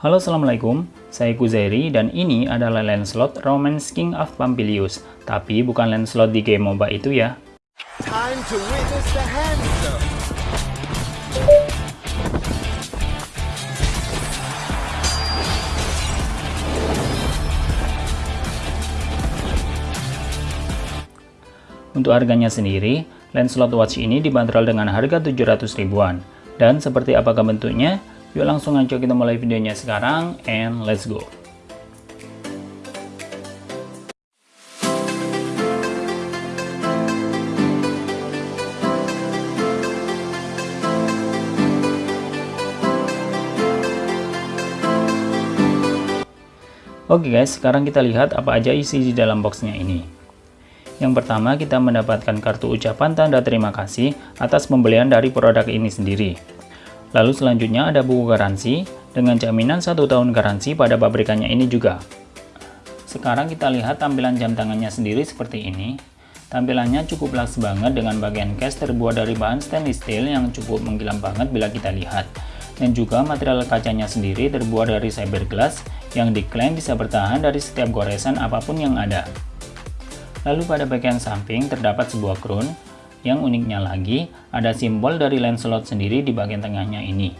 Halo assalamualaikum, saya Kuzairi dan ini adalah Lancelot Romance King of Pampilius Tapi bukan Lancelot di game MOBA itu ya Time to witness the handsome. Untuk harganya sendiri, Lancelot Watch ini dibanderol dengan harga 700 ribuan. Dan seperti apakah bentuknya? Yuk langsung aja kita mulai videonya sekarang, and let's go! Oke guys, sekarang kita lihat apa aja isi di dalam boxnya ini. Yang pertama, kita mendapatkan kartu ucapan tanda terima kasih atas pembelian dari produk ini sendiri. Lalu selanjutnya ada buku garansi dengan jaminan satu tahun garansi pada pabrikannya ini juga. Sekarang kita lihat tampilan jam tangannya sendiri seperti ini. Tampilannya cukup luxe banget dengan bagian case terbuat dari bahan stainless steel yang cukup mengkilam banget bila kita lihat. Dan juga material kacanya sendiri terbuat dari cyberglass yang diklaim bisa bertahan dari setiap goresan apa pun yang ada. Lalu pada bagian samping terdapat sebuah crown, yang uniknya lagi ada simbol dari Lancelot sendiri di bagian tengahnya ini.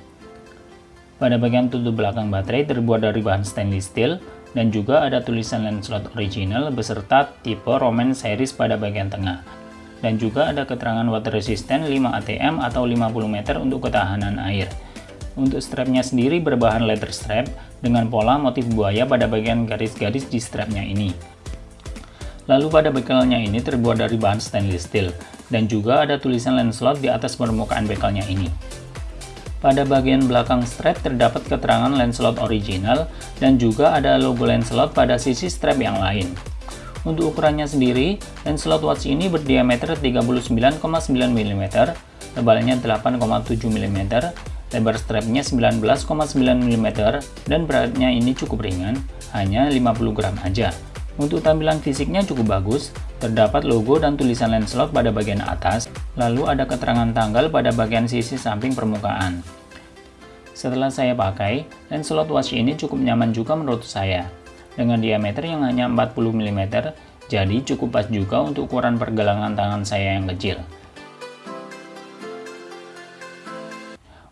Pada bagian tutup belakang baterai terbuat dari bahan stainless steel dan juga ada tulisan Lancelot original beserta tipe Roman series pada bagian tengah. Dan juga ada keterangan water resistant 5 ATM atau 50 meter untuk ketahanan air. Untuk strapnya sendiri berbahan leather strap dengan pola motif buaya pada bagian garis-garis di strapnya ini. Lalu pada bekalnya ini terbuat dari bahan stainless steel, dan juga ada tulisan Lancelot di atas permukaan bekalnya ini. Pada bagian belakang strap terdapat keterangan Lancelot original, dan juga ada logo Lancelot pada sisi strap yang lain. Untuk ukurannya sendiri, Lancelot Watch ini berdiameter 39,9 mm, tebalnya 8,7 mm, lebar strapnya 19,9 mm, dan beratnya ini cukup ringan, hanya 50 gram aja. Untuk tampilan fisiknya cukup bagus, terdapat logo dan tulisan Lancelot pada bagian atas, lalu ada keterangan tanggal pada bagian sisi samping permukaan. Setelah saya pakai, Lancelot Watch ini cukup nyaman juga menurut saya. Dengan diameter yang hanya 40 mm, jadi cukup pas juga untuk ukuran pergelangan tangan saya yang kecil.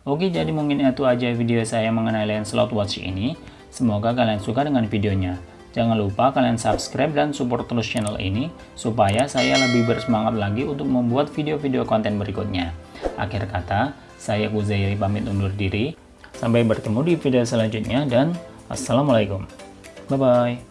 Oke, jadi mungkin itu aja video saya mengenai Lancelot Watch ini. Semoga kalian suka dengan videonya. Jangan lupa kalian subscribe dan support terus channel ini supaya saya lebih bersemangat lagi untuk membuat video-video konten berikutnya. Akhir kata, saya Kuzairi pamit undur diri. Sampai bertemu di video selanjutnya dan Assalamualaikum. Bye-bye.